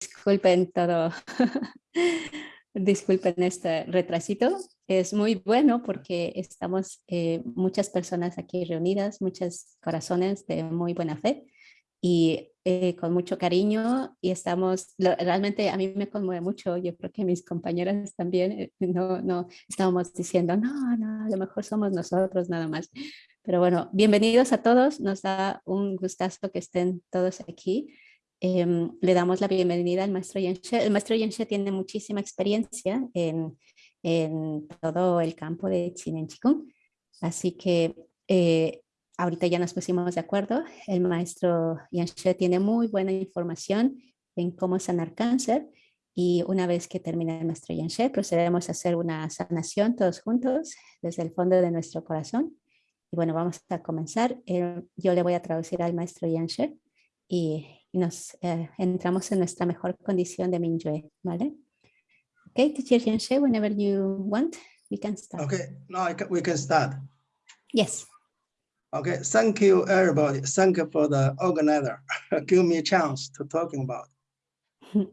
disculpen todo, disculpen este retrasito. Es muy bueno porque estamos eh, muchas personas aquí reunidas, muchos corazones de muy buena fe y eh, con mucho cariño y estamos, realmente a mí me conmueve mucho, yo creo que mis compañeras también, eh, no, no, estábamos diciendo, no, no, a lo mejor somos nosotros nada más. Pero bueno, bienvenidos a todos, nos da un gustazo que estén todos aquí. Em, le damos la bienvenida al maestro Yanshe. El maestro Yanshe tiene muchísima experiencia en, en todo el campo de Chinen Chikung, así que eh, ahorita ya nos pusimos de acuerdo. El maestro Yanshe tiene muy buena información en cómo sanar cáncer y una vez que termine el maestro Yanshe procedemos a hacer una sanación todos juntos desde el fondo de nuestro corazón. Y bueno, vamos a comenzar. Eh, yo le voy a traducir al maestro Yanshe y, y nos eh, entramos en nuestra mejor condición de Mingyue, ¿vale? Okay, teacher Yanshe, whenever you want, we can start. Okay, now we can start. Yes. Okay, thank you everybody. Thank you for the organizer. Give me a chance to talking about.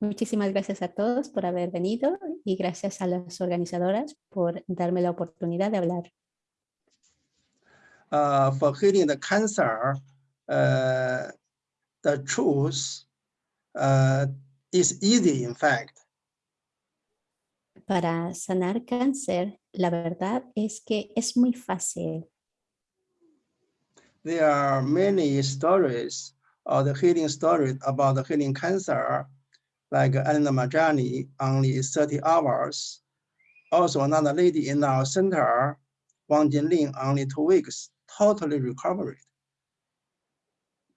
Muchísimas gracias a todos por haber venido y gracias a las organizadoras por darme la oportunidad de hablar. Uh, for healing the cancer, uh, the truth uh, is easy, in fact. Para sanar cáncer, la verdad es que es muy fácil. there are many stories or the healing stories about the healing cancer, like Anna Majani, only 30 hours. Also another lady in our center, Wang Jinling, only two weeks, totally recovered.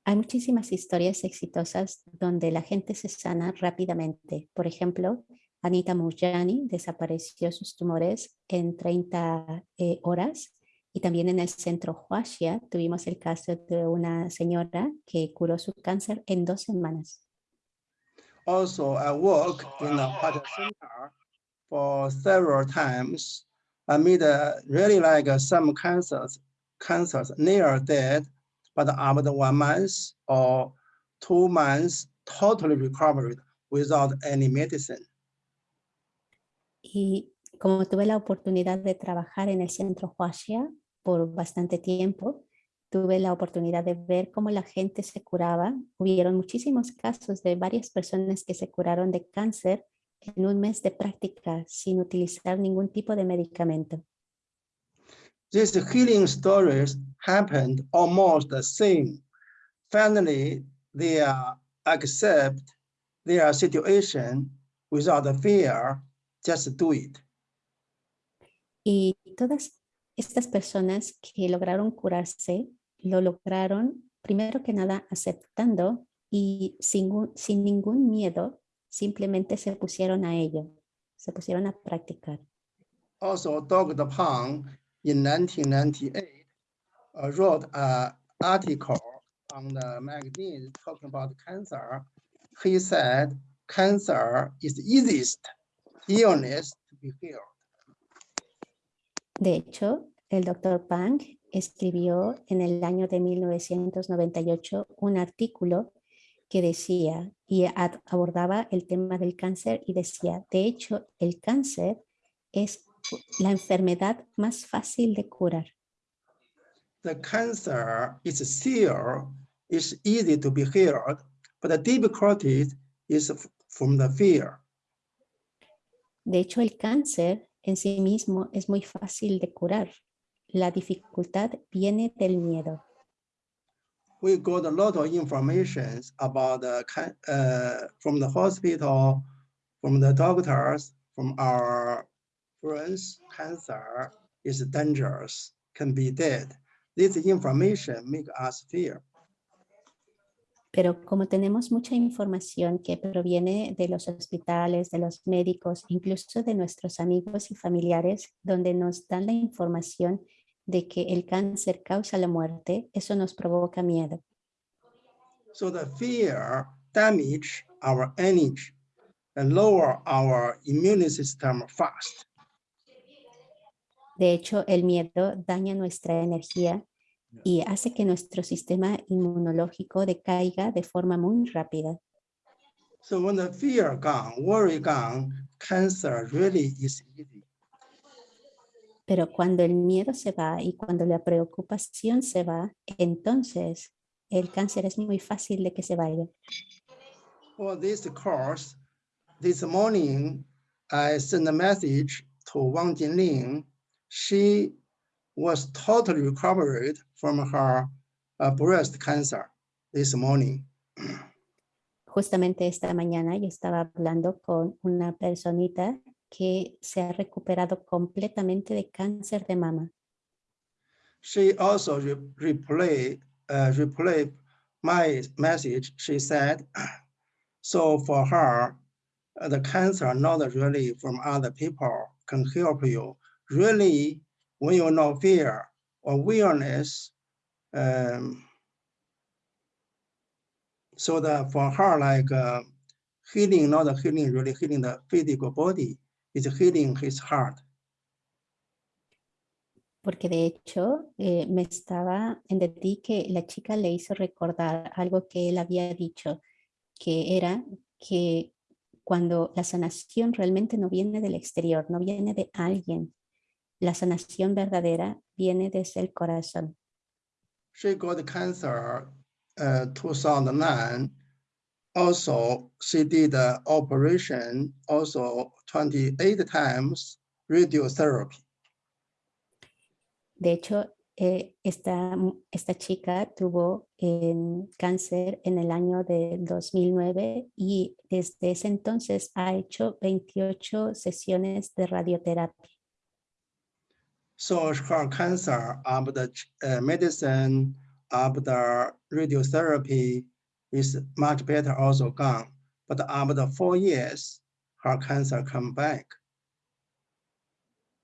Hay muchísimas historias exitosas donde la gente se sana rápidamente. Por ejemplo, Anita Mujani desapareció sus tumores en 30 eh, horas Y también en el centro Huaxia tuvimos el caso de una señora que curó su cáncer en dos semanas. Also, I work in a Huaxia center for several times. I meet uh, really like some cancers, cancers near dead, but after one month or two months, totally recovered without any medicine. Y como tuve la oportunidad de trabajar en el centro Huaxia por bastante tiempo, tuve la oportunidad de ver cómo la gente se curaba. Hubieron muchísimos casos de varias personas que se curaron de cáncer en un mes de práctica sin utilizar ningún tipo de medicamento. These healing stories happened almost the same. Finally, they accept their situation without fear, just do it. Y todas estas personas que lograron curarse, lo lograron primero que nada aceptando y sin, sin ningún miedo, simplemente se pusieron a ello, se pusieron a practicar. Also, Dr. Pang in 1998 uh, wrote an article on the magazine talking about cancer. He said, cancer is the easiest illness to be healed. De hecho, el doctor Pang escribió en el año de 1998 un artículo que decía y abordaba el tema del cáncer y decía, de hecho, el cáncer es la enfermedad más fácil de curar. The cancer is still is easy to be healed, but the difficulty is from the fear. De hecho, el cáncer en sí mismo es muy fácil de curar. La dificultad viene del miedo. We got a lot of information about the, uh, from the hospital, from the doctors, from our cancer is dangerous, can be dead. This information make us fear. Pero como tenemos mucha información que proviene de los hospitales, de los médicos, incluso de nuestros amigos y familiares, donde nos dan la información de que el cáncer causa la muerte, eso nos provoca miedo. So the fear damage our energy and lower our immune system fast. De hecho, el miedo daña nuestra energía y hace que nuestro sistema inmunológico decaiga de forma muy rápida. So when the fear gone, worry gone, cancer really is easy. Pero cuando el miedo se va y cuando la preocupación se va, entonces el cáncer es muy fácil de que se vaya. For this course, this morning, I sent a message to Wang Jinling. She was totally recovered from her uh, breast cancer this morning. Justamente esta mañana yo estaba hablando con una personita que se ha recuperado completamente de cáncer de mama. She also re replay, uh, replay my message. She said, so for her, uh, the cancer not really from other people can help you. Really, when you know fear, awareness, um, so that for her, like uh, healing, not healing, really healing the physical body, is healing his heart. Porque de hecho eh, me estaba, entendí que la chica le hizo recordar algo que él había dicho, que era que cuando la sanación realmente no viene del exterior, no viene de alguien, la sanación verdadera viene desde el corazón. She got cancer uh, 2009. Also, she did the operation also 28 times radiotherapy. De hecho, eh, esta, esta chica tuvo eh, cáncer en el año de 2009 y desde ese entonces ha hecho 28 sesiones de radioterapia. So her cancer of the uh, medicine, of the radiotherapy is much better also gone. But after four years, her cancer come back.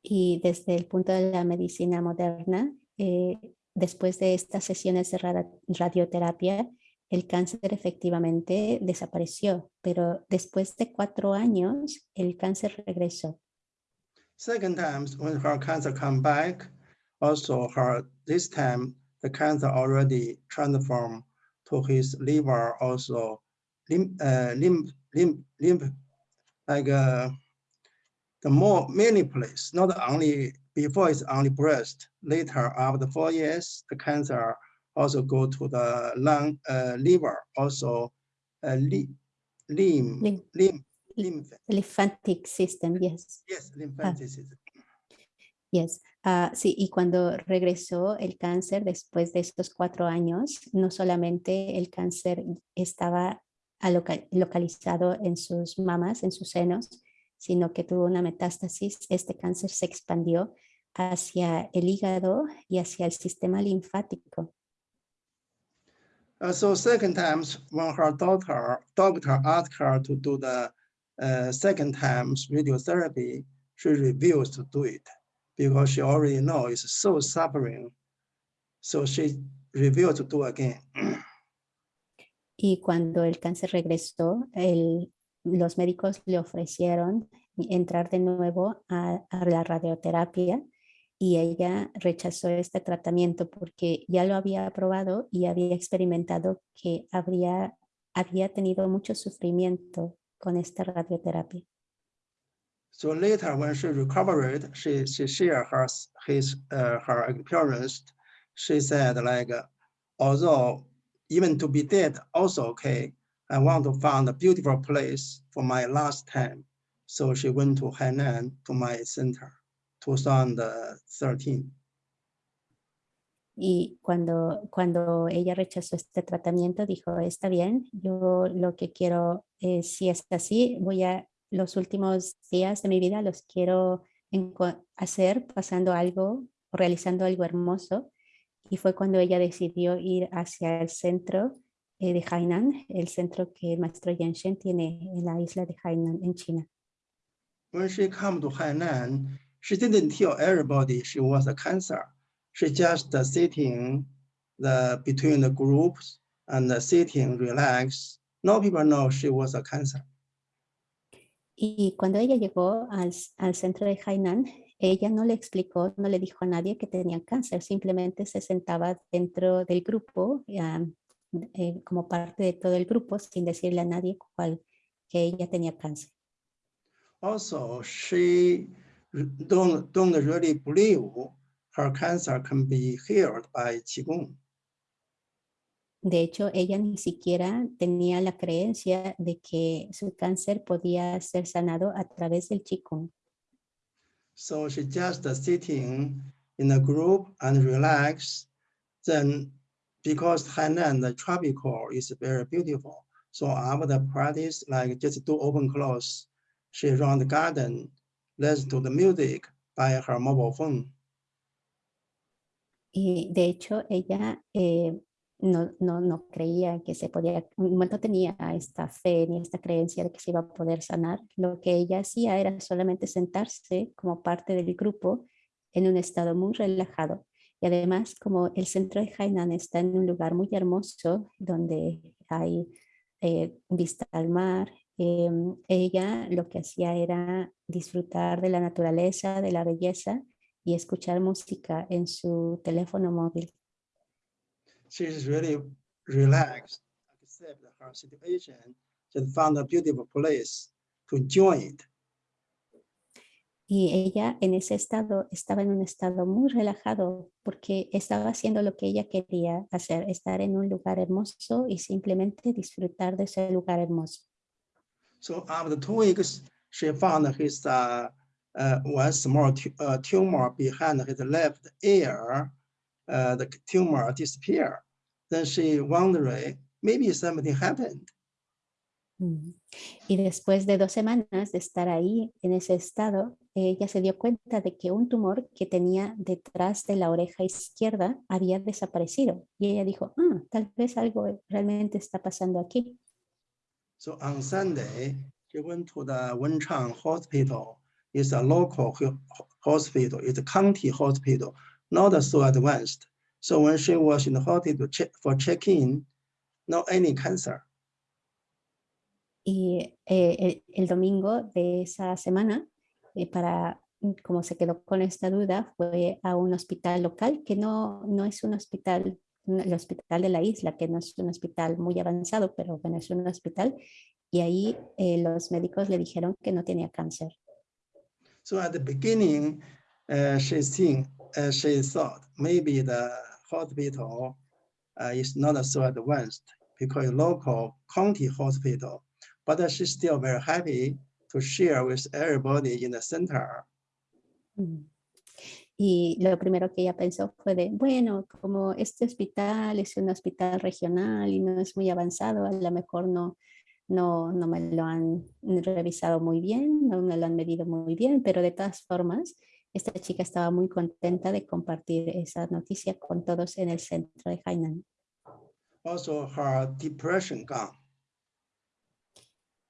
Y desde el punto de la medicina moderna, eh, después de estas sesiones de radioterapia, el cáncer efectivamente desapareció, pero después de cuatro años, el cáncer regresó. Second time, when her cancer come back, also her, this time, the cancer already transformed to his liver, also lymph, uh, lymph, lymph, lymph like uh, the more many place, not only before it's only breast. Later, after four years, the cancer also go to the lung, uh, liver, also uh, li Lymph. lymph, lymph. Lymphatic system, yes. Yes, lymphatic system. Yes. Ah, sí, y cuando regresó el cáncer después de estos cuatro años, no solamente el cáncer estaba aloca- localizado en sus mamas, en sus senos, sino que tuvo una metástasis. Este cáncer se expandió hacia el hígado y hacia el sistema linfático. Uh, so second times when her doctor doctor asked her to do the uh, second times radiotherapy, she refused to do it because she already know it's so suffering. So she refused to do again. Y cuando el cáncer regresó, el- los médicos le ofrecieron entrar de nuevo a, a la radioterapia y ella rechazó este tratamiento porque ya lo había probado y había experimentado que habría, había tenido mucho sufrimiento con esta radioterapia. So later when she recovered, she she shared her his uh, her experience. She said like, although even to be dead also okay, I want to find a beautiful place for my last time. So she went to Hainan to my center, 2013. Y cuando, cuando ella rechazó este tratamiento, dijo, está bien, yo lo que quiero, eh, si es así, voy a, los últimos días de mi vida los quiero hacer pasando algo, realizando algo hermoso. Y fue cuando ella decidió ir hacia el centro eh, de Hainan, el centro que el maestro Yanshen tiene en la isla de Hainan, en China. When she come to Hainan, she didn't tell everybody she was a cancer. She just uh, sitting the between the groups and uh, sitting relaxed. No people know she was a cancer. Y cuando ella llegó al, al centro de Hainan, ella no le explicó, no le dijo a nadie que tenía cáncer, simplemente se sentaba dentro del grupo, ah, eh, como parte de todo el grupo, sin decirle a nadie cuál que ella tenía cáncer. Also, she don't, don't really believe her cancer can be healed by Qigong. De hecho, ella ni siquiera tenía la creencia de que su cáncer podía ser sanado a través del Qigong. So she just sitting in a group and relax. Then, because Hainan, the tropical is very beautiful. So after the practice, like just do open close, she run the garden, listen to the music by her mobile phone. Y de hecho, ella eh, no, no, no creía que se podía, no tenía esta fe ni esta creencia de que se iba a poder sanar. Lo que ella hacía era solamente sentarse como parte del grupo en un estado muy relajado. Y además, como el centro de Hainan está en un lugar muy hermoso, donde hay eh, vista al mar, em, ella lo que hacía era disfrutar de la naturaleza, de la belleza y escuchar música en su teléfono móvil. She is really relaxed, accept her situation, just found a beautiful place to join it. Y ella en ese estado estaba en un estado muy relajado porque estaba haciendo lo que ella quería hacer, estar en un lugar hermoso y simplemente disfrutar de ese lugar hermoso. So after two weeks, she found his uh, uh, one small uh, tumor behind his left ear. Uh, the tumor disappeared. Then she wondered, maybe something happened. Mm. Y después de dos semanas de estar ahí en ese estado, ella se dio cuenta de que un tumor que tenía detrás de la oreja izquierda había desaparecido. Y ella dijo, ah, tal vez algo realmente está pasando aquí. So on Sunday, she went to the Wenchang Hospital. It's a local hospital. It's a county hospital, not so advanced. So when she was in the hospital check, for check-in, no any cancer. Y eh, el, el, domingo de esa semana, eh, para como se quedó con esta duda, fue a un hospital local que no, no es un hospital, el hospital de la isla, que no es un hospital muy avanzado, pero bueno, es un hospital. Y ahí eh, los médicos le dijeron que no tenía cáncer. So at the beginning, uh, she, think, uh, she thought maybe the hospital uh, is not so advanced because local county hospital but she's still very happy to share with everybody in the center. Mm. Y lo primero que ella pensó fue de, bueno, como este hospital es un hospital regional y no es muy avanzado, a lo mejor no, no, no me lo han revisado muy bien, no me lo han medido muy bien, pero de todas formas, esta chica estaba muy contenta de compartir esa noticia con todos en el centro de Hainan. Also, her depression gone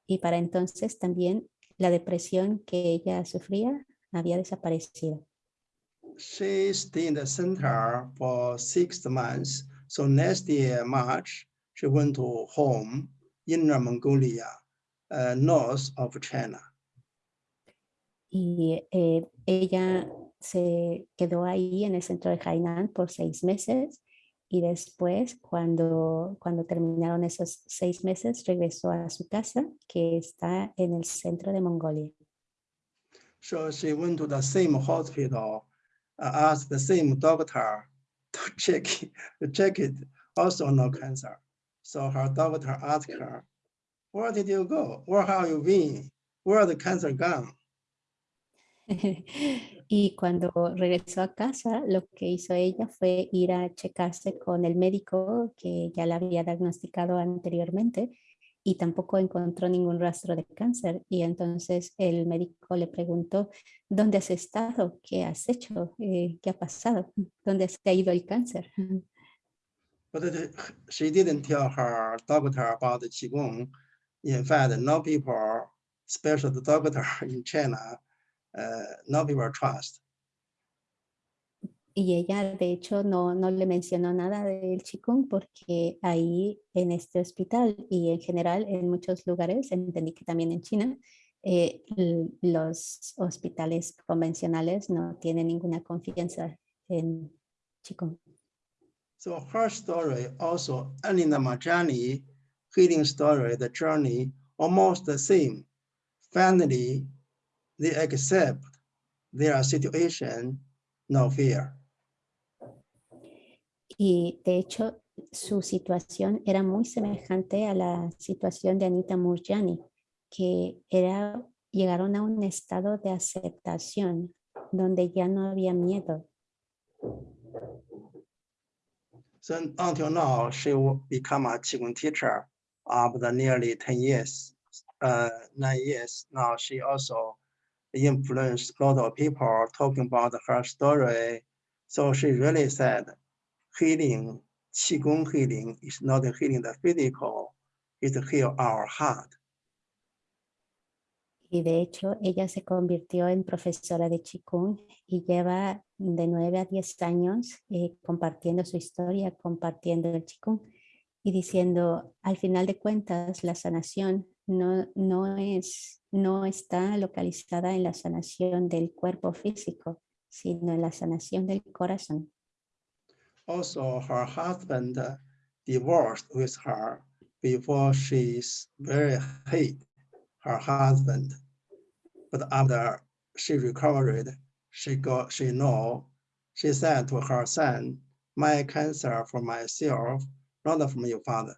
y para entonces también la depresión que ella sufría había desaparecido. She stayed in the center for six months. So next year, March, she went to home, Inner Mongolia, uh, north of China. Y eh, ella se quedó ahí en el centro de Hainan por seis meses y después cuando, cuando terminaron esos seis meses regresó a su casa que está en el centro de Mongolia. So she went to the same hospital, uh, asked the same doctor to check, to check it, also no cancer. So her doctor asked her, where did you go? Where have you been? Where the cancer gone? Y cuando regresó a casa, lo que hizo ella fue ir a checarse con el médico que ya la había diagnosticado anteriormente y tampoco encontró ningún rastro de cáncer. Y entonces el médico le preguntó, ¿dónde has estado? ¿Qué has hecho? Eh, ¿Qué ha pasado? ¿Dónde se ha ido el cáncer? But she didn't tell her doctor about the Qigong. In fact, no people, special doctor in China, uh, no people trust. Y ella, de hecho, no, no le mencionó nada del Qigong porque ahí en este hospital y en general en muchos lugares, entendí que también en China, eh, los hospitales convencionales no tienen ninguna confianza en Qigong. So her story also, Anina Majani healing story, the journey almost the same. Finally, they accept their situation, no fear. Y de hecho, su situación era muy semejante a la situación de Anita Murjani, que era, llegaron a un estado de aceptación donde ya no había miedo. So until now, she will become a Qigong teacher of the nearly 10 years, uh, nine years. Now she also influenced a lot of people talking about her story. So she really said, healing, Qigong healing is not healing the physical, it's heal our heart. Y de hecho, ella se convirtió en profesora de Qigong y lleva de 9 a 10 años eh, compartiendo su historia, compartiendo el Qigong y diciendo, al final de cuentas, la sanación no, no, es, no está localizada en la sanación del cuerpo físico, sino en la sanación del corazón. Also, her husband divorced with her before she's very hate her husband. But after she recovered, she got she know, she said to her son, my cancer for myself, not from your father.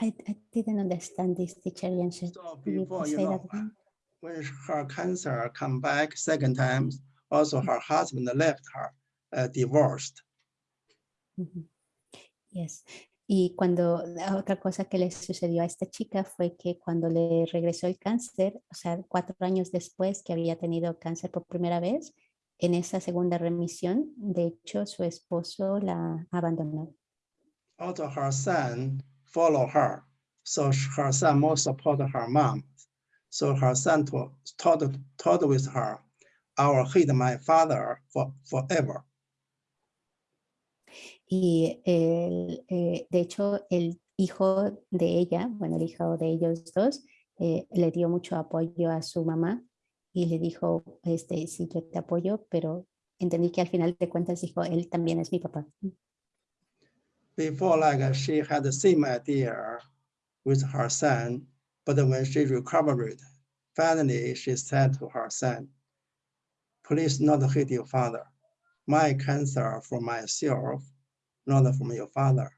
I, I didn't understand this teacher. So you before, you know, that when her cancer come back second time, also her husband left her, uh, divorced. Ujú. Yes. Y cuando otra cosa que le sucedió a esta chica fue que cuando le regresó el cáncer, o sea, cuatro años después que había tenido cáncer por primera vez, en esa segunda remisión, de hecho, su esposo la abandonó. Also her son follow her. So her son more support her mom. So her son to- taught, taught with her, I will hate my father for, forever. Y el, eh, de hecho, el hijo de ella, bueno, el hijo de ellos dos, eh, le dio mucho apoyo a su mamá y le dijo, este, sí, yo te apoyo, pero entendí que al final de cuentas dijo, él también es mi papá. Before, like she had the same idea with her son, but when she recovered, finally she said to her son, please not hate your father. My cancer for myself, not from your father.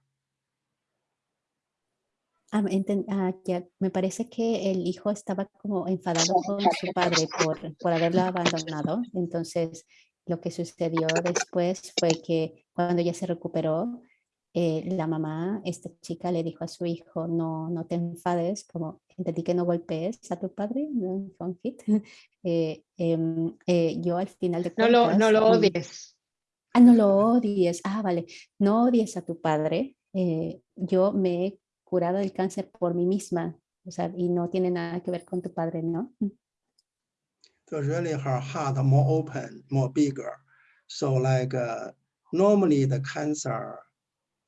Ah, enten- ah, ya, me parece que el hijo estaba como enfadado con su padre por, por haberlo abandonado. Entonces, lo que sucedió después fue que cuando ya se recuperó, eh, la mamá, esta chica, le dijo a su hijo, no, no te enfades, como entendí que no golpees a tu padre, no don't hit". Eh, em, eh, yo al final de No lo, no lo odies. Ah, no lo odies. Ah, vale. No odies a tu padre. Eh, yo me he curado del cáncer por mí misma. O sea, y no tiene nada que ver con tu padre, ¿no? So really her heart more open, more bigger. So like uh, normally the cancer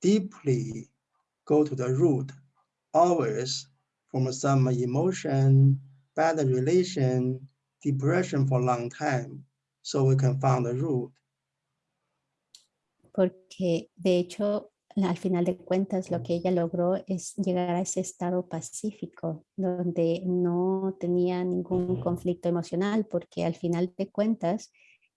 deeply go to the root, always from some emotion, bad relation, depression for a long time. So we can find the root. Porque de hecho, al final de cuentas, lo que ella logró es llegar a ese estado pacífico, donde no tenía ningún conflicto emocional, porque al final de cuentas,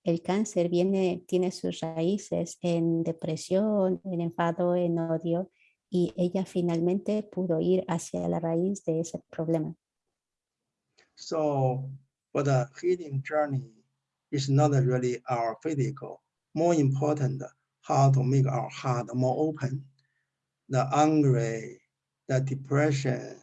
el cáncer viene, tiene sus raíces en depresión, en enfado, en odio, y ella finalmente pudo ir hacia la raíz de ese problema. So for the healing journey, it's not really our physical. More important, how to make our heart more open. The angry, the depression,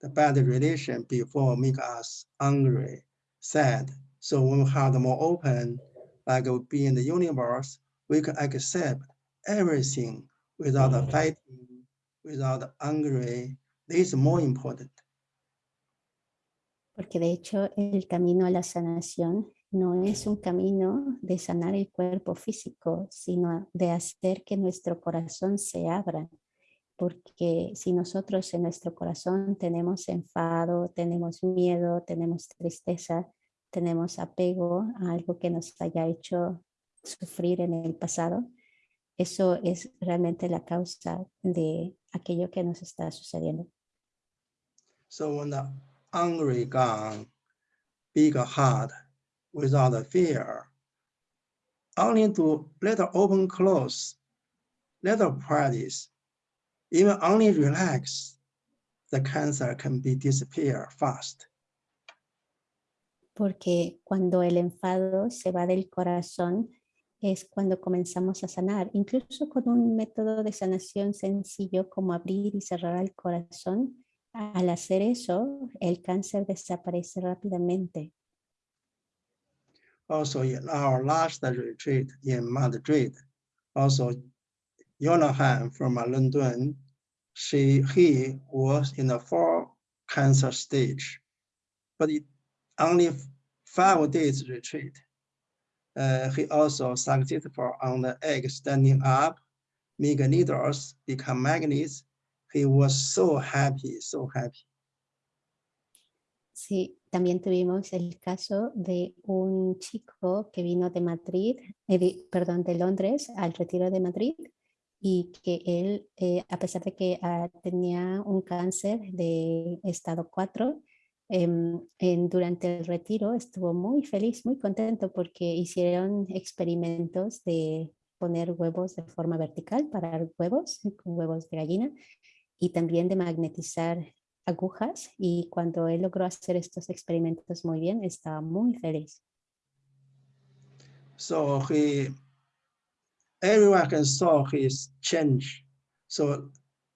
the bad relation before make us angry, sad. So when we heart more open, like we be in the universe, we can accept everything without mm-hmm. fighting, without angry. This is more important. Porque de hecho el camino a la sanación no es un camino de sanar el cuerpo físico, sino de hacer que nuestro corazón se abra. Porque si nosotros en nuestro corazón tenemos enfado, tenemos miedo, tenemos tristeza, tenemos apego a algo que nos haya hecho sufrir en el pasado, eso es realmente la causa de aquello que nos está sucediendo. So when the hungry gone, big heart without fear, only to little open close, little practice, even only relax, the cancer can be disappear fast. Porque cuando el enfado se va del corazón, es cuando comenzamos a sanar, incluso con un método de sanación sencillo como abrir y cerrar el corazón. Al hacer eso, el cáncer desaparece rápidamente. Also in our last retreat in Madrid, also Jonahan from London, she, he was in the four cancer stage, but it only five days retreat. Uh, he also successful on the egg standing up, make needles, become magnets. He was so happy, so happy. Sí, también tuvimos el caso de un chico que vino de Madrid, eh, perdón, de Londres al retiro de Madrid y que él, eh, a pesar de que uh, tenía un cáncer de estado 4, eh, en, durante el retiro estuvo muy feliz, muy contento porque hicieron experimentos de poner huevos de forma vertical, para huevos, huevos de gallina, y también de magnetizar agujas y cuando él logró hacer estos experimentos muy bien, estaba muy feliz. So he, everyone can saw his change. So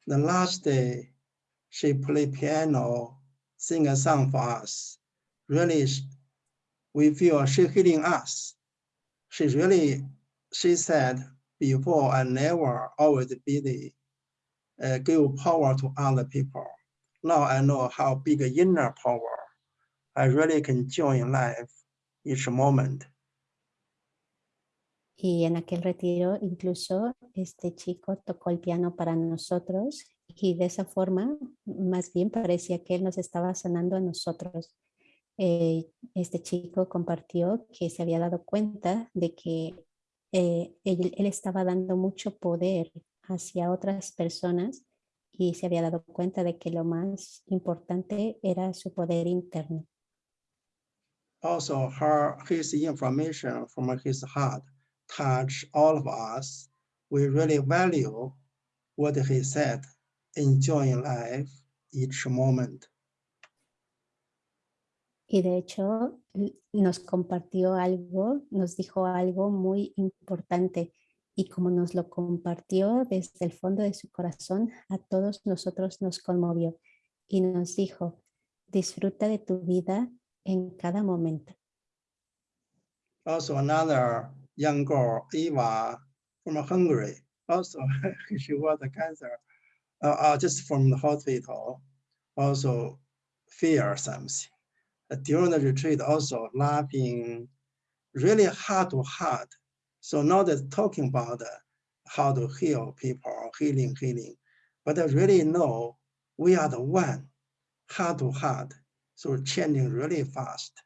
the last day, she played piano, sing a song for us. Really, we feel she healing us. She really, she said before, I never always be the uh, give power to other people now I know how big inner power I really can join life each moment. Y en aquel retiro incluso este chico tocó el piano para nosotros y de esa forma más bien parecía que él nos estaba sanando a nosotros. Eh, este chico compartió que se había dado cuenta de que eh, él, él estaba dando mucho poder hacia otras personas y se había dado cuenta de que lo más importante era su poder interno. Also, her, his information from his heart touch all of us. We really value what he said, enjoying life each moment. Y de hecho, nos compartió algo, nos dijo algo muy importante y como nos lo compartió desde el fondo de su corazón, a todos nosotros nos conmovió y nos dijo, disfruta de tu vida en cada momento. Also another young girl, Eva, from Hungary, also she was a cancer, uh, uh, just from the hospital, also fear something. Uh, during the retreat, also laughing, really heart to heart, so not just talking about how to heal people, healing, healing, but I really know we are the one, heart to heart, so changing really fast.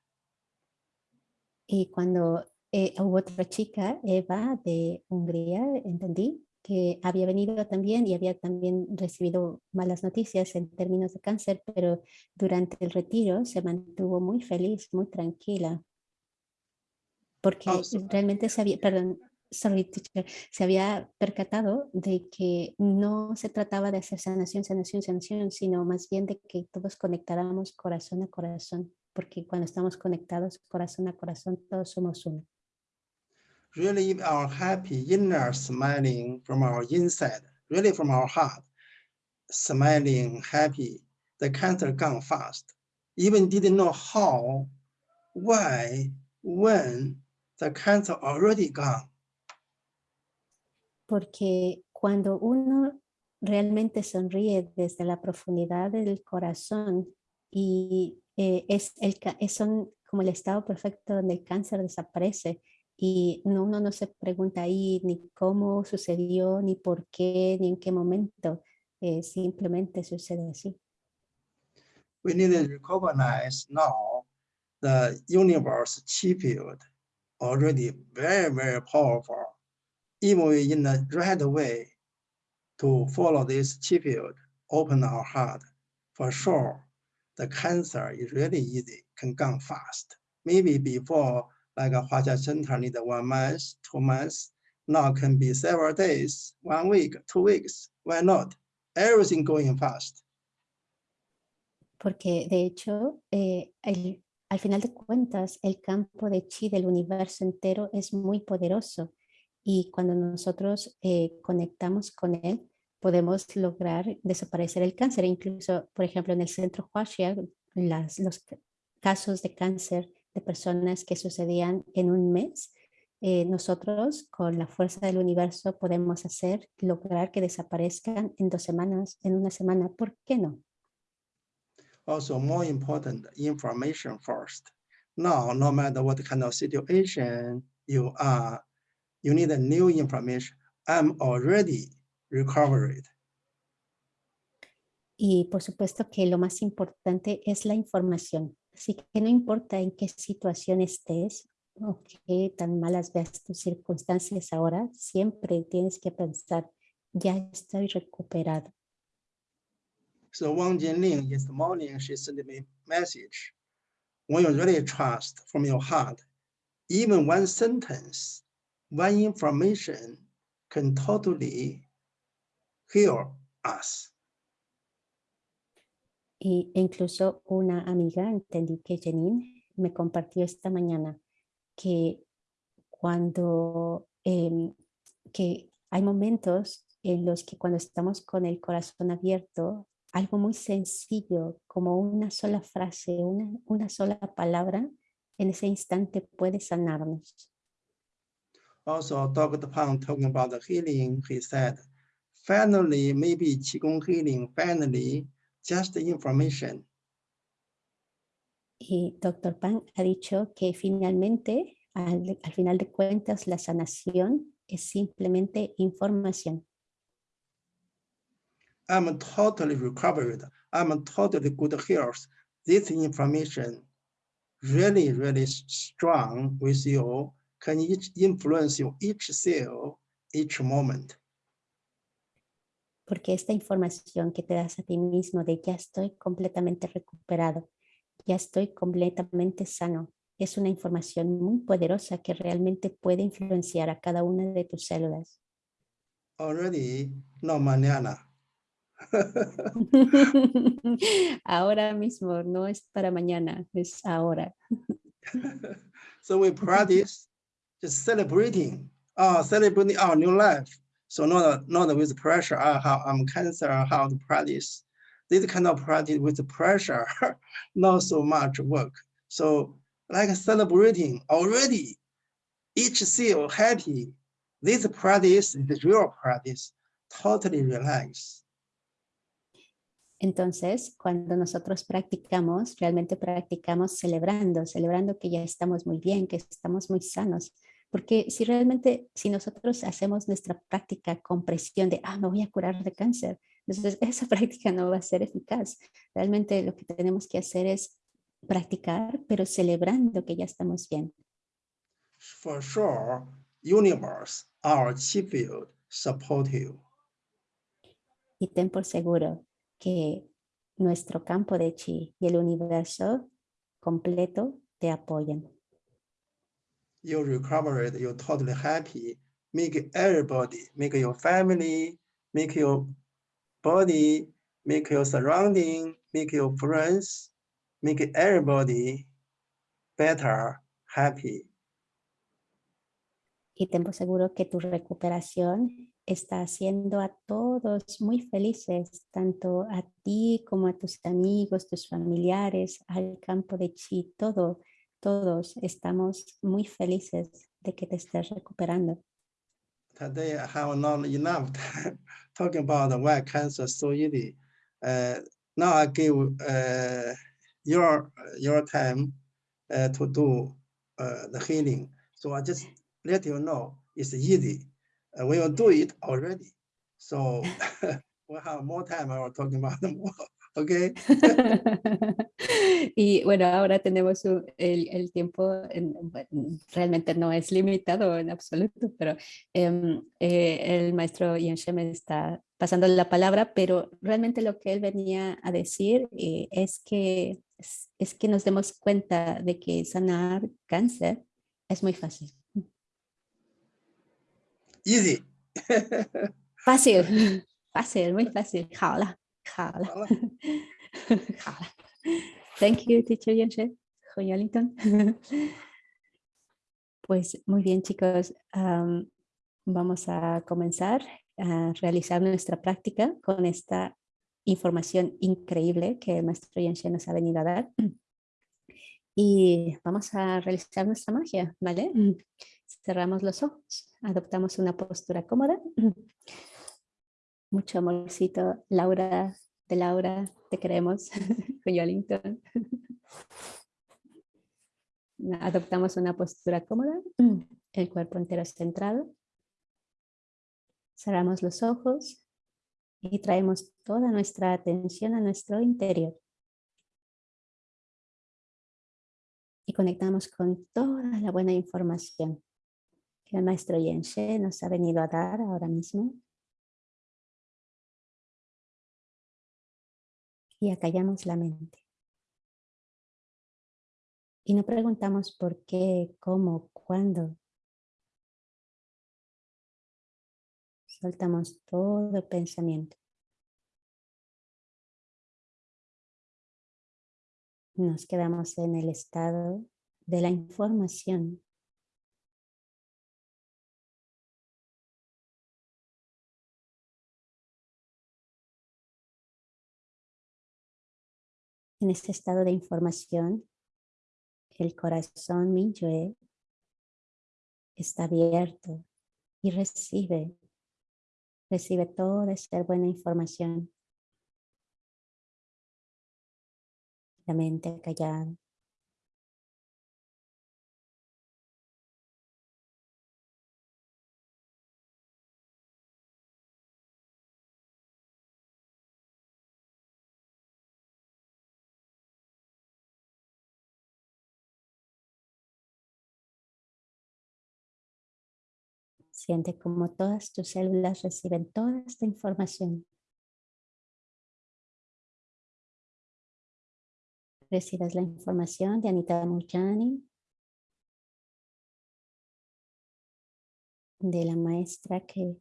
Y cuando eh, hubo otra chica, Eva, de Hungría, entendí que había venido también y había también recibido malas noticias en términos de cáncer, pero durante el retiro se mantuvo muy feliz, muy tranquila porque oh, realmente se había, perdón, sorry, teacher, se había percatado de que no se trataba de hacer sanación, sanación, sanación, sino más bien de que todos conectáramos corazón a corazón, porque cuando estamos conectados corazón a corazón, todos somos uno. Really our happy inner smiling from our inside, really from our heart, smiling, happy, the cancer gone fast. Even didn't know how, why, when, the cancer already gone. Porque cuando uno realmente sonríe desde la profundidad del corazón y eh, es el es son como el estado perfecto donde el cáncer desaparece y no, uno no se pregunta ahí ni cómo sucedió, ni por qué, ni en qué momento, eh, simplemente sucede así. We need to recognize now the universe chi field already very, very powerful. Even in the right way to follow this chi field, open our heart, for sure, the cancer is really easy, can come fast. Maybe before like a Huaxia Center need one month, two months, now can be several days, one week, two weeks. Why not? Everything going fast. Porque de hecho, eh, el, al final de cuentas, el campo de chi del universo entero es muy poderoso y cuando nosotros eh, conectamos con él, podemos lograr desaparecer el cáncer. Incluso, por ejemplo, en el centro Huaxia, las, los casos de cáncer de personas que sucedían en un mes, eh, nosotros con la fuerza del universo podemos hacer, lograr que desaparezcan en dos semanas, en una semana. ¿Por qué no? Also more important, information first. Now, no matter what kind of situation you are, you need a new information. I'm already recovered. Y por supuesto que lo más importante es la información. Así que no importa en qué situación estés o qué tan malas veas tus circunstancias ahora, siempre tienes que pensar, ya estoy recuperado. So Wang Jinling this morning, she sent me message. When you really trust from your heart, even one sentence, one information can totally heal us. Y incluso una amiga, entendí que Janine me compartió esta mañana que cuando em, que hay momentos en los que cuando estamos con el corazón abierto, algo muy sencillo como una sola frase, una, una sola palabra, en ese instante puede sanarnos. Also, Dr. Pang talking about the healing, he said, finally, maybe Qigong healing, finally, just information. Y Dr. Pang ha dicho que finalmente, al, al final de cuentas, la sanación es simplemente información. I'm totally recovered. I'm totally good health. This information really, really strong with you, can influence you each cell, each moment. porque esta información que te das a ti mismo de ya estoy completamente recuperado, ya estoy completamente sano, es una información muy poderosa que realmente puede influenciar a cada una de tus células. Already, no mañana. ahora mismo, no es para mañana, es ahora. so we practice just celebrating, uh, celebrating our new life. So not, not with pressure, uh, how I'm cancer, how to practice. This kind of practice with pressure, not so much work. So like celebrating already, each cell happy. This practice is real practice, totally relaxed. Entonces, cuando nosotros practicamos, realmente practicamos celebrando, celebrando que ya estamos muy bien, que estamos muy sanos, Porque si realmente, si nosotros hacemos nuestra práctica con presión de, ah, me voy a curar de cáncer, entonces esa práctica no va a ser eficaz. Realmente lo que tenemos que hacer es practicar, pero celebrando que ya estamos bien. For sure, universe, our support you. Y ten por seguro que nuestro campo de chi y el universo completo te apoyan. you recover it, you're totally happy. Make everybody, make your family, make your body, make your surrounding, make your friends, make everybody better, happy. Y tengo seguro que tu recuperación está haciendo a todos muy felices, tanto a ti como a tus amigos, tus familiares, al campo de chi, todo todos estamos muy felices de que te estés recuperando. Today I have not enough talking about the white cancer so easy. Uh, now I give uh, your your time uh, to do uh, the healing. So I just let you know it's easy. We will do it already. So we'll have more time. I will talking about more. ¿ok? y bueno, ahora tenemos el, el, tiempo, realmente no es limitado en absoluto, pero em, eh, el maestro Yenshem está pasando la palabra, pero realmente lo que él venía a decir eh, es, que, es, que nos demos cuenta de que sanar cáncer es muy fácil. Easy. fácil, fácil, muy fácil. Thank you, teacher Yenshe. Pues muy bien, chicos. vamos a comenzar a realizar nuestra práctica con esta información increíble que el maestro Yanshe nos ha venido a dar. Y vamos a realizar nuestra magia, ¿vale? Cerramos los ojos, adoptamos una postura cómoda. Mucho amorcito, Laura, de Laura, te queremos, Wellington. Adoptamos una postura cómoda, el cuerpo entero centrado. Cerramos los ojos y traemos toda nuestra atención a nuestro interior. Y conectamos con toda la buena información que el maestro Yenshe nos ha venido a dar ahora mismo. Y acallamos la mente. Y no preguntamos por qué, cómo, cuándo. Soltamos todo pensamiento. Nos quedamos en el estado de la información. En este estado de información, el corazón Minyue está abierto y recibe Recibe toda esta buena información. La mente callada. Siente como todas tus células reciben toda esta información. Recibes la información de Anita Murjani, de la maestra que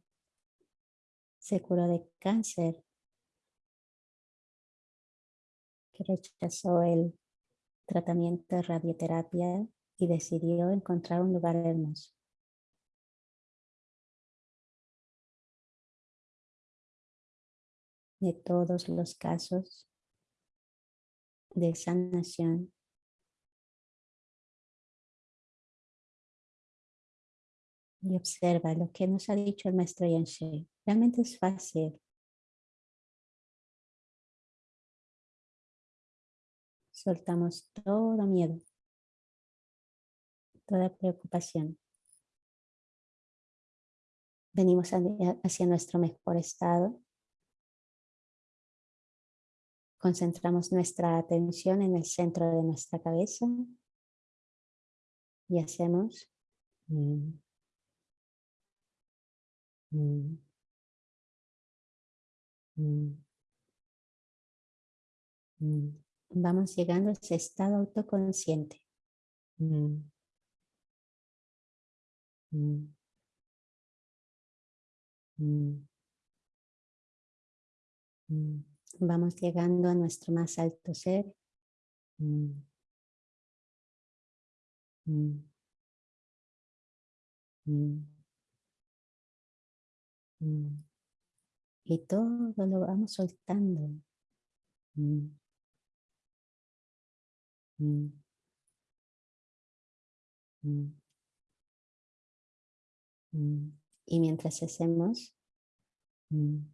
se curó de cáncer, que rechazó el tratamiento de radioterapia y decidió encontrar un lugar hermoso. De todos los casos de sanación. Y observa lo que nos ha dicho el maestro Yanshe. Realmente es fácil. Soltamos todo miedo, toda preocupación. Venimos hacia nuestro mejor estado Concentramos nuestra atención en el centro de nuestra cabeza y hacemos mm, mm, mm, Vamos llegando a ese estado autoconsciente. Vamos llegando a nuestro más alto ser. Mm. Mm. Mm. Y todo lo vamos soltando. Y mientras hacemos, Mm,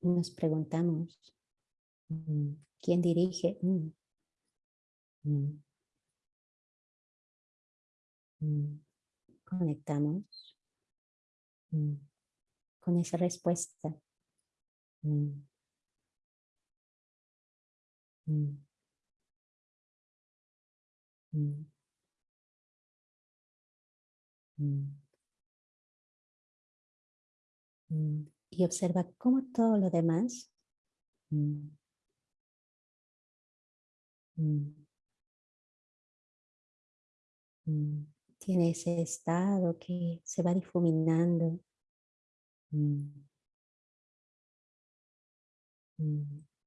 nos preguntamos, mm, ¿quién dirige? Mm, conectamos con esa respuesta. Mm, y observa cómo todo lo demás mm, tiene ese estado que se va difuminando.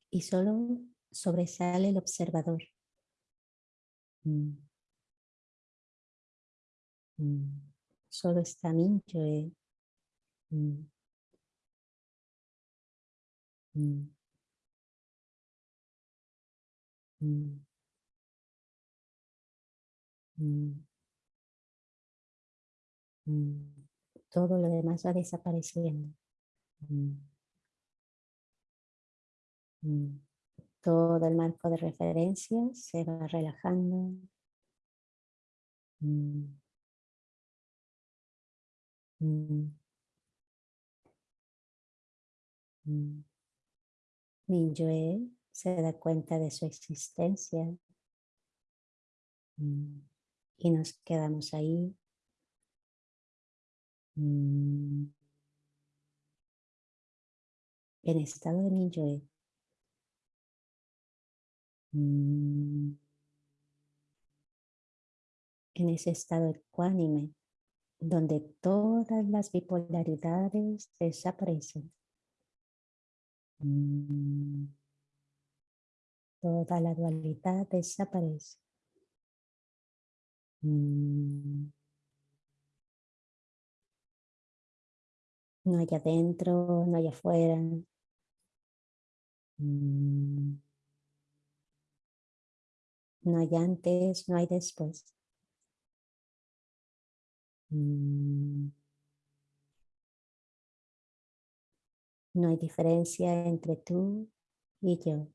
Y solo sobresale el observador. Solo está Minchoe. Todo lo demás va desapareciendo. Todo el marco de referencia se va relajando. Mingyue se da cuenta de su existencia y nos quedamos ahí en estado de Mingyue. En ese estado ecuánime donde todas las bipolaridades desaparecen. Toda la dualidad desaparece. No hay adentro, no hay afuera. No hay antes, no hay después. No hay diferencia entre tú y yo.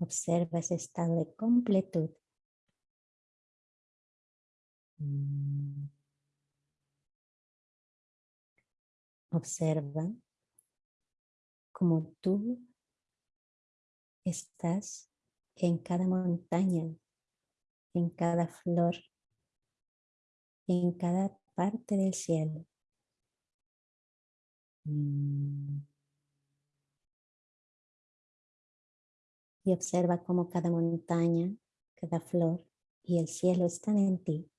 Observa ese estado de completud. Observa como tú estás en cada montaña, en cada flor, en cada parte del cielo. Mm. Y observa cómo cada montaña, cada flor y el cielo están en ti.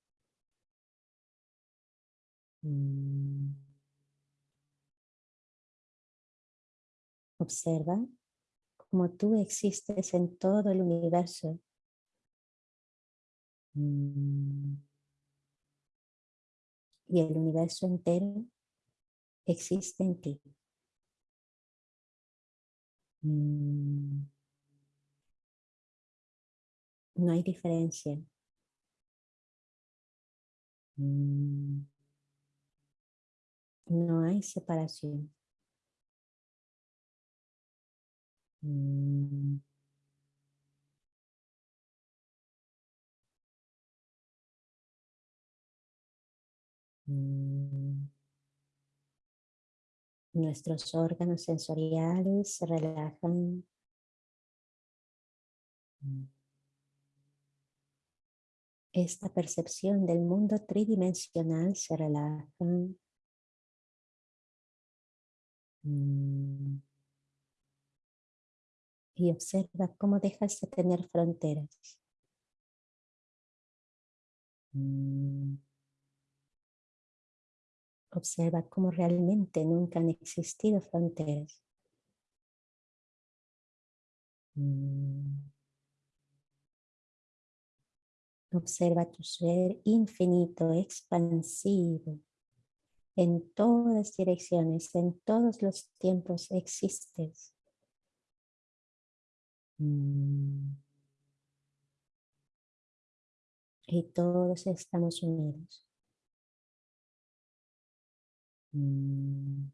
Mm. Observa cómo tú existes en todo el universo. Mm. Y el universo entero existe en ti. Mm. No hay diferencia. Mm. No hay separación. Nuestros órganos sensoriales se relajan. Mm. Esta percepción del mundo tridimensional se relaja y observa cómo dejas de tener fronteras. Mm. Observa cómo realmente nunca han existido fronteras. Mm. Observa tu ser infinito, expansivo. En todas direcciones, en todos los tiempos existes. Mm. Y todos estamos unidos. Mm.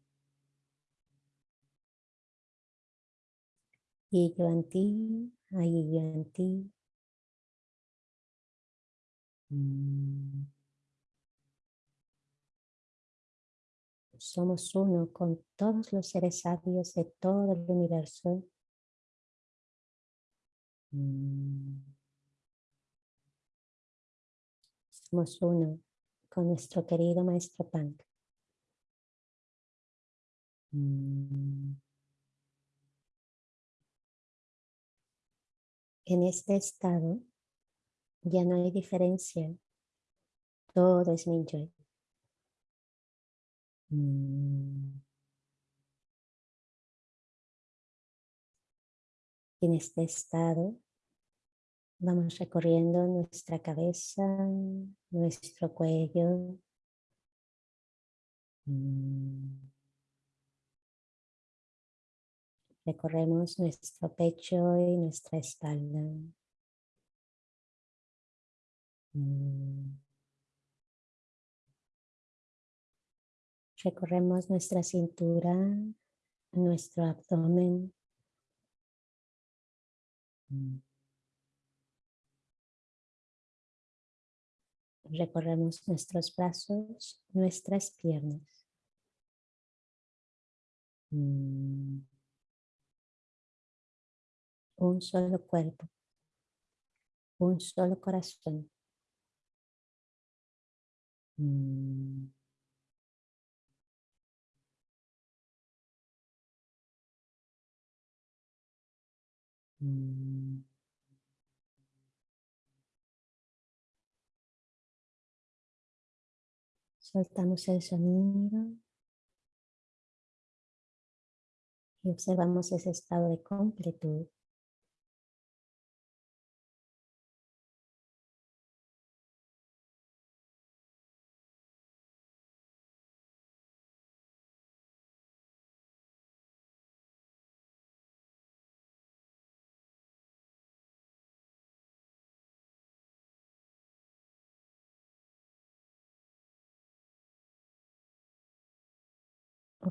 Y yo en ti, ahí yo en ti. Mm. Somos uno con todos los seres sabios de todo el universo Mm. somos uno con nuestro querido Maestro Punk. Mm. En este estado ya no hay diferencia. Todo es mi yo. Mm. En este estado vamos recorriendo nuestra cabeza, nuestro cuello. Mm. Recorremos nuestro pecho y nuestra espalda. Mm. Recorremos nuestra cintura, nuestro abdomen. Mm. Recorremos nuestros brazos, nuestras piernas. Mm. Un solo cuerpo, un solo corazón. Mm. Mm. Soltamos el sonido y observamos ese estado de completud.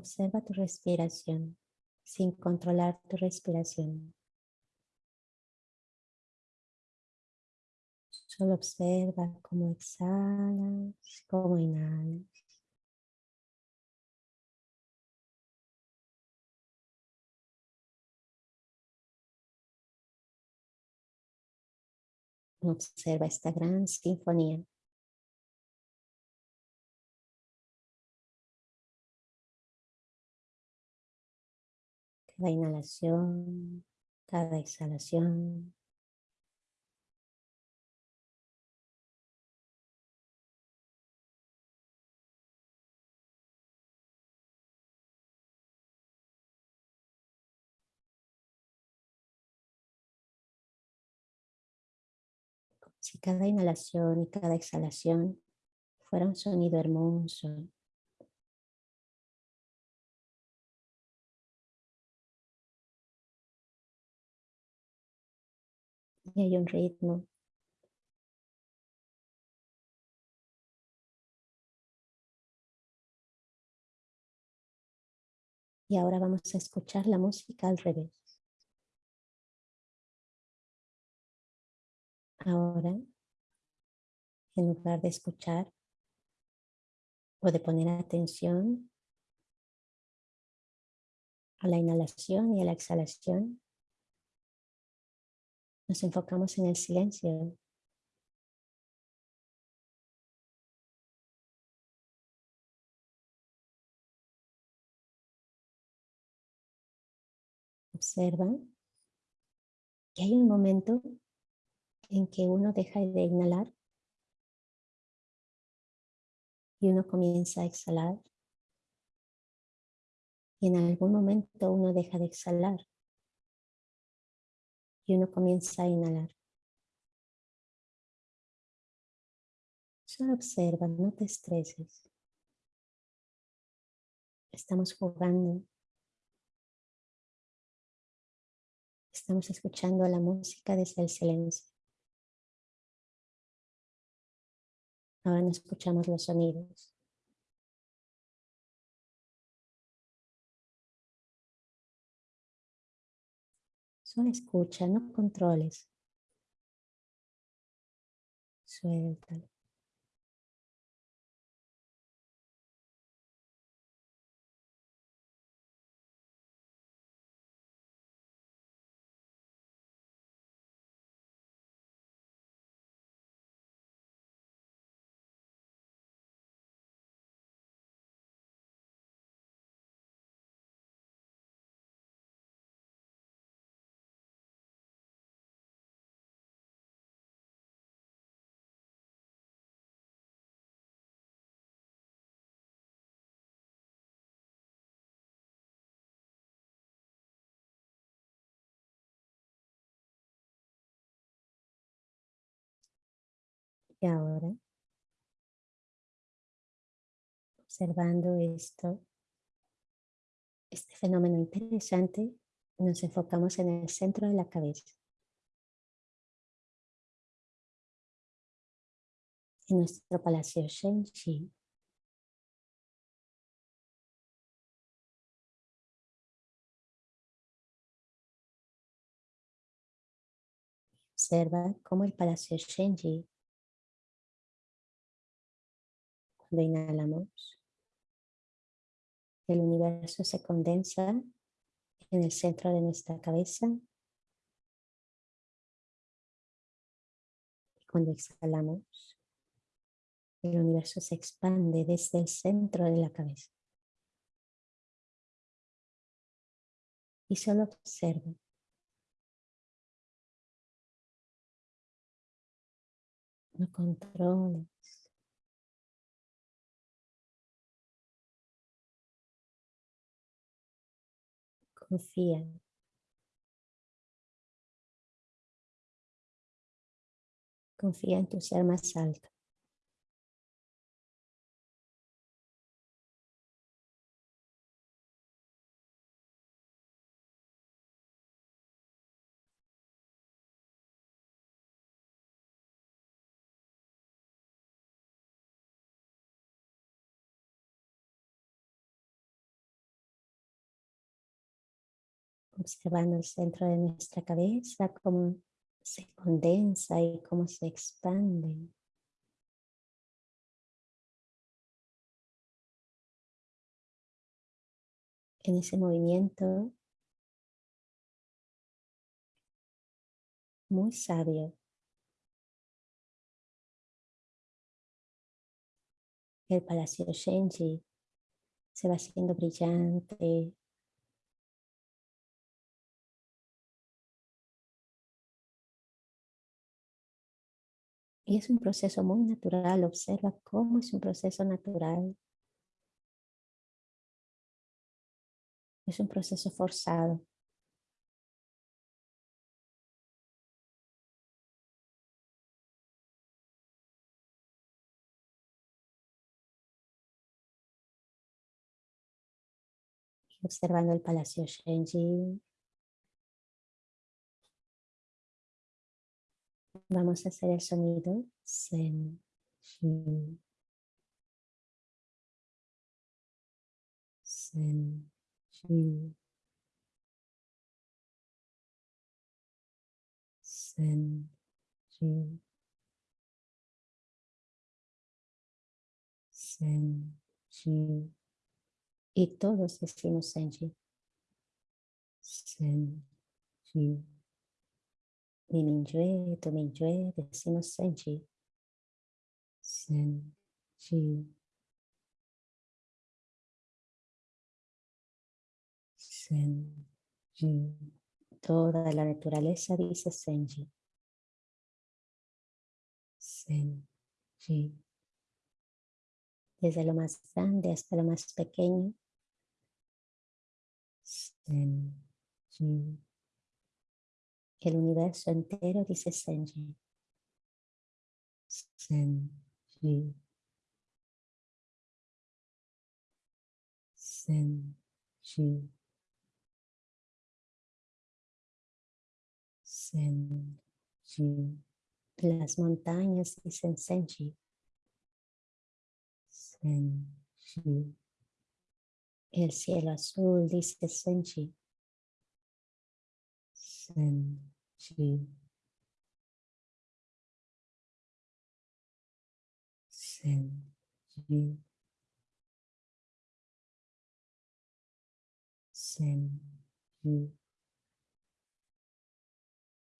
Observa tu respiración sin controlar tu respiración. Solo observa cómo exhalas, cómo inhalas. Observa esta gran sinfonía. Cada inhalación, cada exhalación. si cada inhalación y cada exhalación fuera un sonido hermoso, y hay un ritmo. Y ahora vamos a escuchar la música al revés. Ahora, en lugar de escuchar o de poner atención a la inhalación y a la exhalación, nos enfocamos en el silencio. Observa que hay un momento en que uno deja de inhalar y uno comienza a exhalar. Y en algún momento uno deja de exhalar y uno comienza a inhalar. Solo observa, no te estreses. Estamos jugando. Estamos escuchando la música desde el silencio. Ahora no escuchamos los sonidos. Solo escucha, no controles. Suéltalo. Y ahora, observando esto, este fenómeno interesante, nos enfocamos en el centro de la cabeza. En nuestro palacio Shenji. Observa cómo el palacio Shenji, cuando inhalamos, el universo se condensa en el centro de nuestra cabeza. Cuando exhalamos, el universo se expande desde el centro de la cabeza. Y solo observa. No controles. Confía. Confía en tu ser más alto. Observando el centro de nuestra cabeza, cómo se condensa y cómo se expande. En ese movimiento muy sabio. El palacio Shenji se va haciendo brillante, Y es un proceso muy natural, observa cómo es un proceso natural. Es un proceso forzado. observando el Palacio Shenji, Vamos a hacer el sonido Sen, Shi, Sen, Shi, Sen, Shi, Sen, Shi. Y todos decimos Senji. Sen, Shi. Mi Mingyue, Tu Mingyue, decimos Senji. Senji. Senji. Toda la naturaleza dice Senji. Senji. Desde lo más grande hasta lo más pequeño. Senji. El universo entero dice Senji. Senji. Senji. Senji. Las montañas dicen Senji. Senji. El cielo azul dice Senji. Senji. Senji. Senji.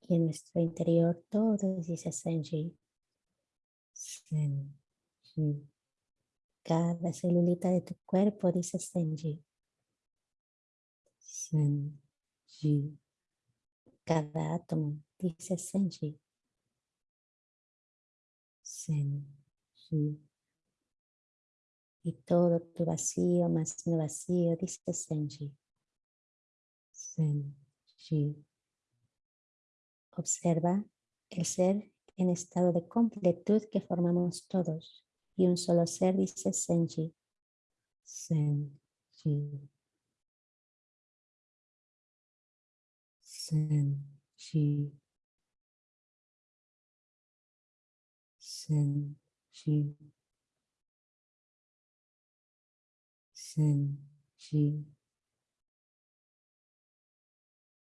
Y en nuestro interior todo dice Senji. Senji. Cada celulita de tu cuerpo dice Senji. Senji. Cada átomo dice Senji. Senji. Y todo tu vacío más mi vacío dice Senji. Senji. Observa el ser en estado de completud que formamos todos. Y un solo ser dice Senji. Senji. Sen, Shi. Sen, Shi. Sen, Shi.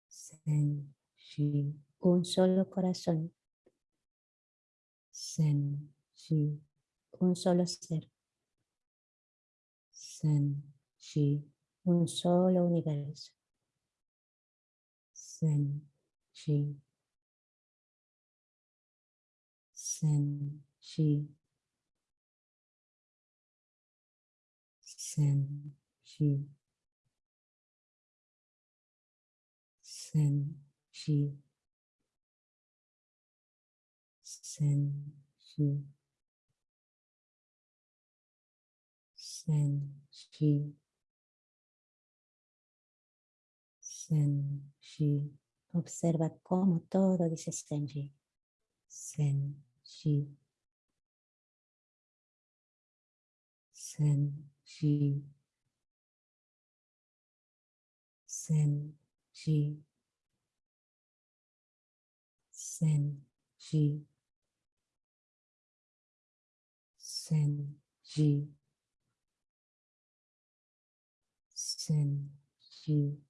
Sen, Shi. Un solo corazón. Sen, Shi. Un solo ser. Sen, Shi. Un solo universo. Sen Shi. Sen Shi. Sen Shi. Sen Shi. Sen Shi. Sen Shi. Sen Observa cómo todo dice Senji. Senji. Senji. Senji. Senji. Senji. Senji.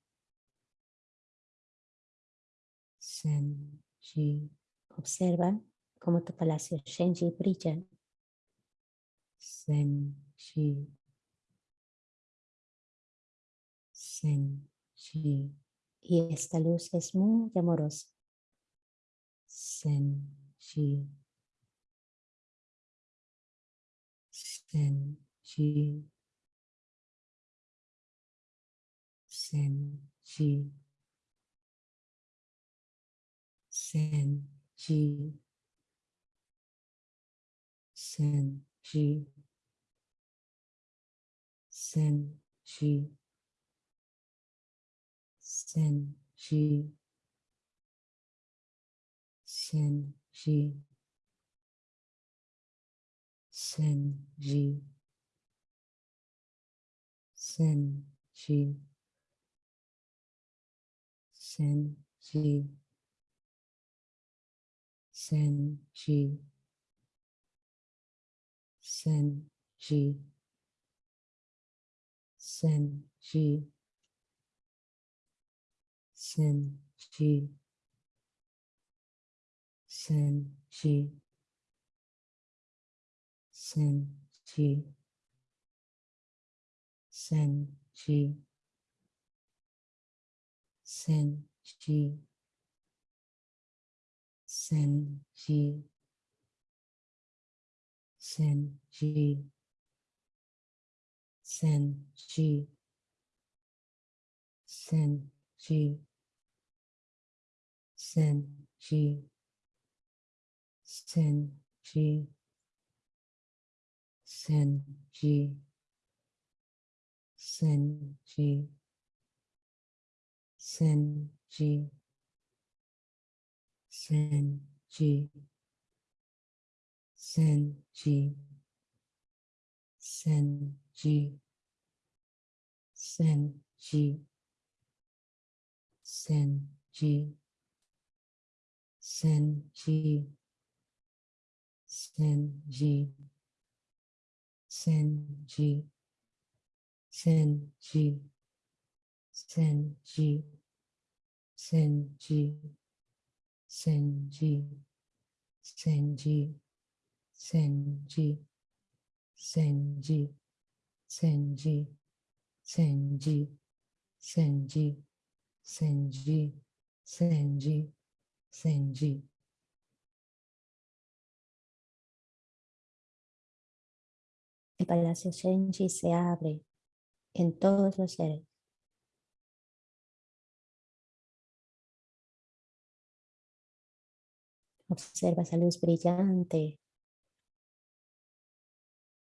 Senji. Observa cómo tu palacio Shenji brilla. Senji. Senji. Y esta luz es muy amorosa. Senji. Senji. Senji. Sen Ji. Sen Ji. Sen Ji. Sen Ji. Sen Ji. Sen Ji. Sen Ji. Sen Ji. Senji. Senji. Senji. Senji. Senji. Senji. Senji. Senji. Senji. Senji. Senji. Senji. Senji. Senji. Senji. Senji. Senji. Senji. Senji. Senji. Senji. Senji. Senji. Senji. Senji. Senji. Senji. Senji. Senji. Senji. Senji. Senji. Senji. Senji. Senji. Senji. Senji. Senji. Senji. Senji. Senji. Senji. Senji. Senji. Senji. Senji. El palacio Senji se abre en todos los seres. Observa esa luz brillante.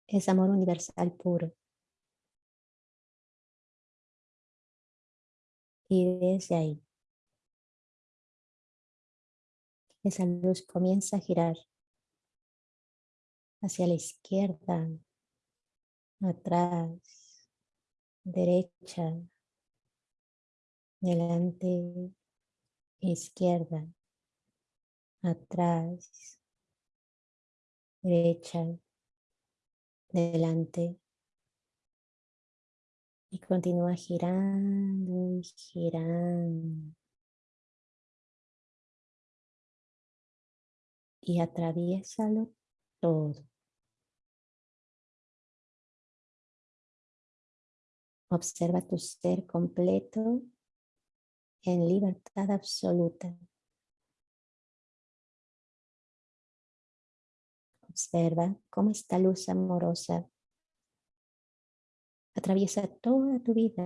Es amor universal puro. Y desde ahí, Esa luz comienza a girar hacia la izquierda, atrás, derecha, delante, izquierda, atrás, derecha, delante. Y continúa girando y girando. Y atraviésalo todo. Observa tu ser completo en libertad absoluta. Observa cómo esta luz amorosa atraviesa toda tu vida.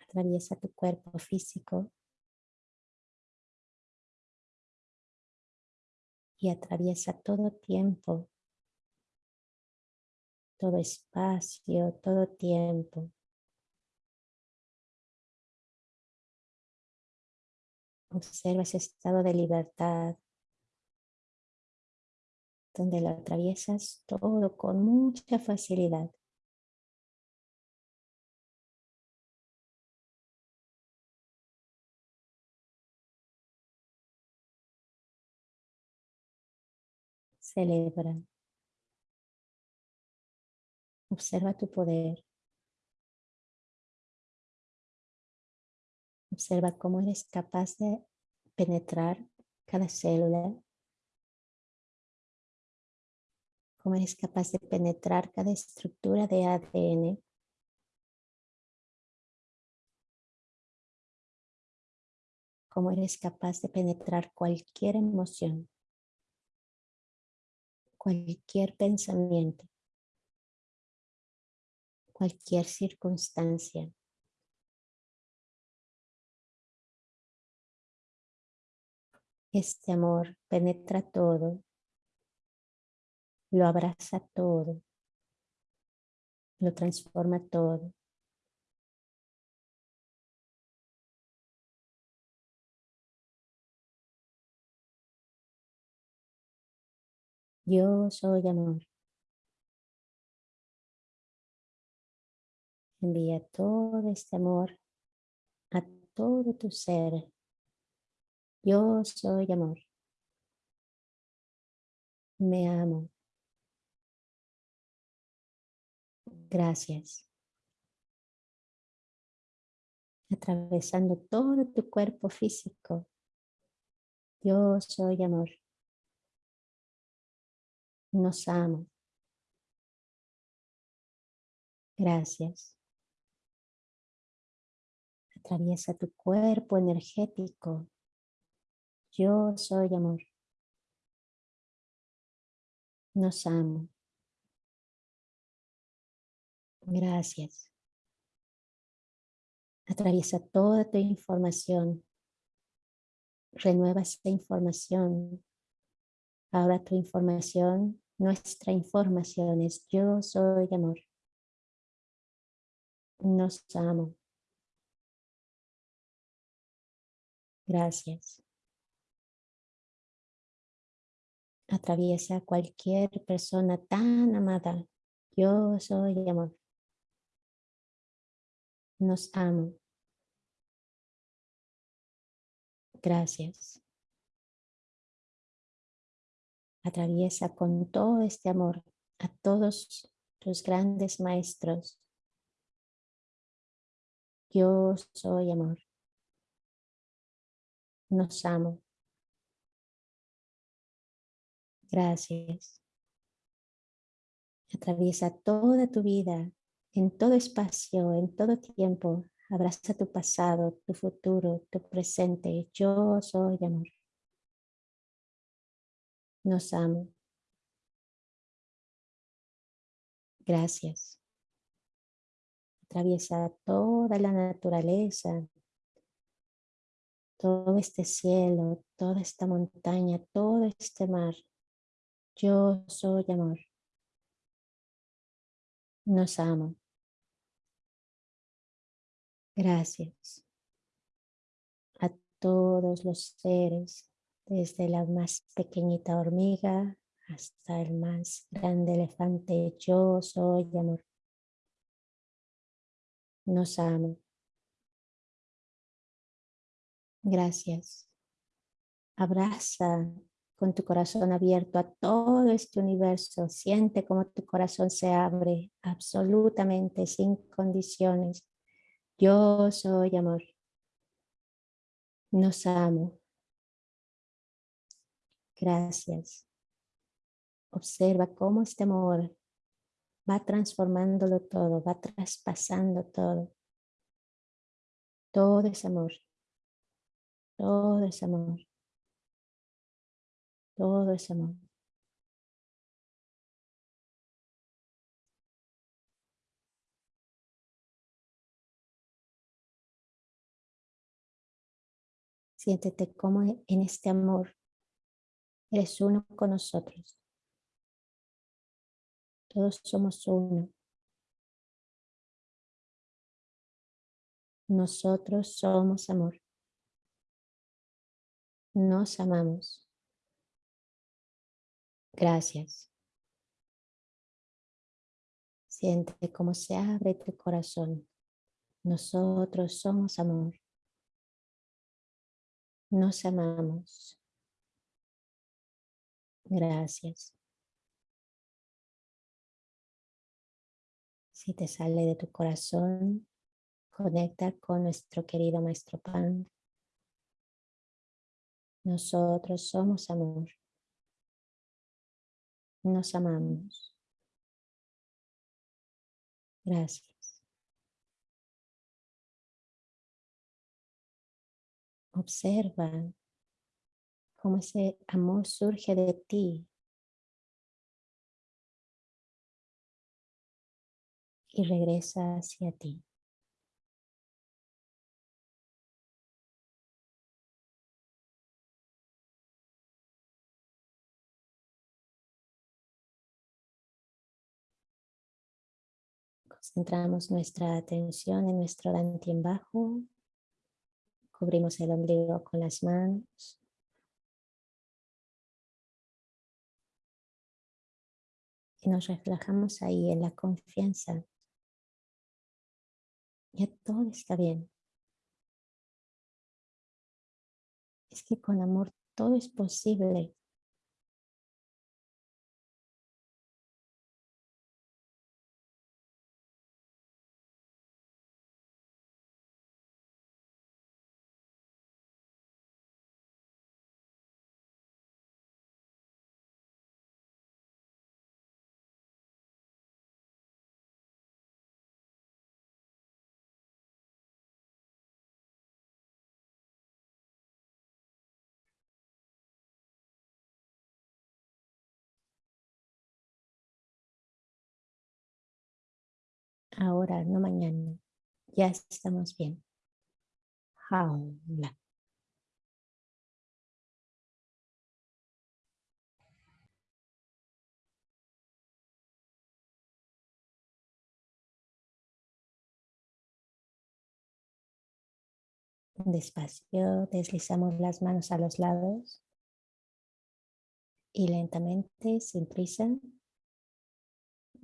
Atraviesa tu cuerpo físico. Y atraviesa todo tiempo todo espacio, todo tiempo. Observa ese estado de libertad donde lo atraviesas todo con mucha facilidad. Celebra. Observa tu poder. Observa cómo eres capaz de penetrar cada célula. Cómo eres capaz de penetrar cada estructura de ADN. Cómo eres capaz de penetrar cualquier emoción. Cualquier pensamiento cualquier circunstancia. Este amor penetra todo, lo abraza todo, lo transforma todo. Yo soy amor. Envía todo este amor a todo tu ser. Yo soy amor. Me amo. Gracias. Atravesando todo tu cuerpo físico. Yo soy amor. Nos amo. Gracias. Atraviesa tu cuerpo energético. Yo soy amor. Nos amo. Gracias. Atraviesa toda tu información. Renueva esta información. Ahora tu información, nuestra información es yo soy amor. Nos amo. Gracias. Atraviesa cualquier persona tan amada. Yo soy amor. Nos amo. Gracias. Atraviesa con todo este amor a todos tus grandes maestros. Yo soy amor nos amo. Gracias. Atraviesa toda tu vida, en todo espacio, en todo tiempo. Abraza tu pasado, tu futuro, tu presente. Yo soy amor. Nos amo. Gracias. Atraviesa toda la naturaleza, todo este cielo, toda esta montaña, todo este mar. Yo soy amor. Nos amo. Gracias. todos los seres, desde la más pequeñita hormiga hasta el más grande elefante. Yo soy amor. Nos amo. Gracias. Abraza con tu corazón abierto a todo este universo. Siente como tu corazón se abre absolutamente sin condiciones. Yo soy amor. Nos amo. Gracias. Observa cómo este amor va transformándolo todo, va traspasando todo. Todo es amor. Todo es amor. Todo es amor. Siéntete como en este amor eres uno con nosotros. Todos somos uno. Nosotros somos amor. Nos amamos. Gracias. Siente cómo se abre tu corazón. Nosotros somos amor. Nos amamos. Gracias. Si te sale de tu corazón, conecta con nuestro querido Maestro Pan. Nosotros somos amor. Nos amamos. Gracias. Observa cómo ese amor surge de ti y regresa hacia ti. Concentramos nuestra atención en nuestro en bajo. Cubrimos el ombligo con las manos. Y nos reflejamos ahí en la confianza. Ya todo está bien. Es que con amor todo es posible. Ahora, no mañana. Ya estamos bien. Jaula. Despacio deslizamos las manos a los lados y lentamente, sin prisa,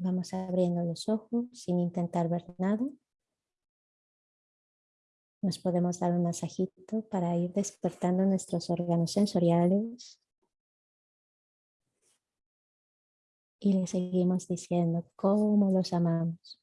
Vamos abriendo los ojos sin intentar ver nada. Nos podemos dar un masajito para ir despertando nuestros órganos sensoriales. Y le seguimos diciendo cómo los amamos.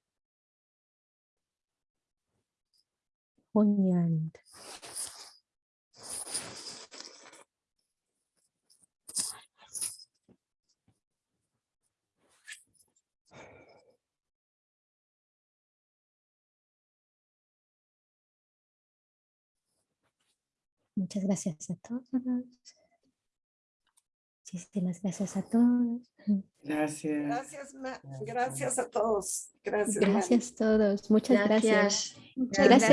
Muchas gracias a todos. Muchísimas gracias a todos. Gracias. Gracias, gracias a todos. Gracias. Gracias a todos. Muchas gracias. Gracias. Muchas gracias.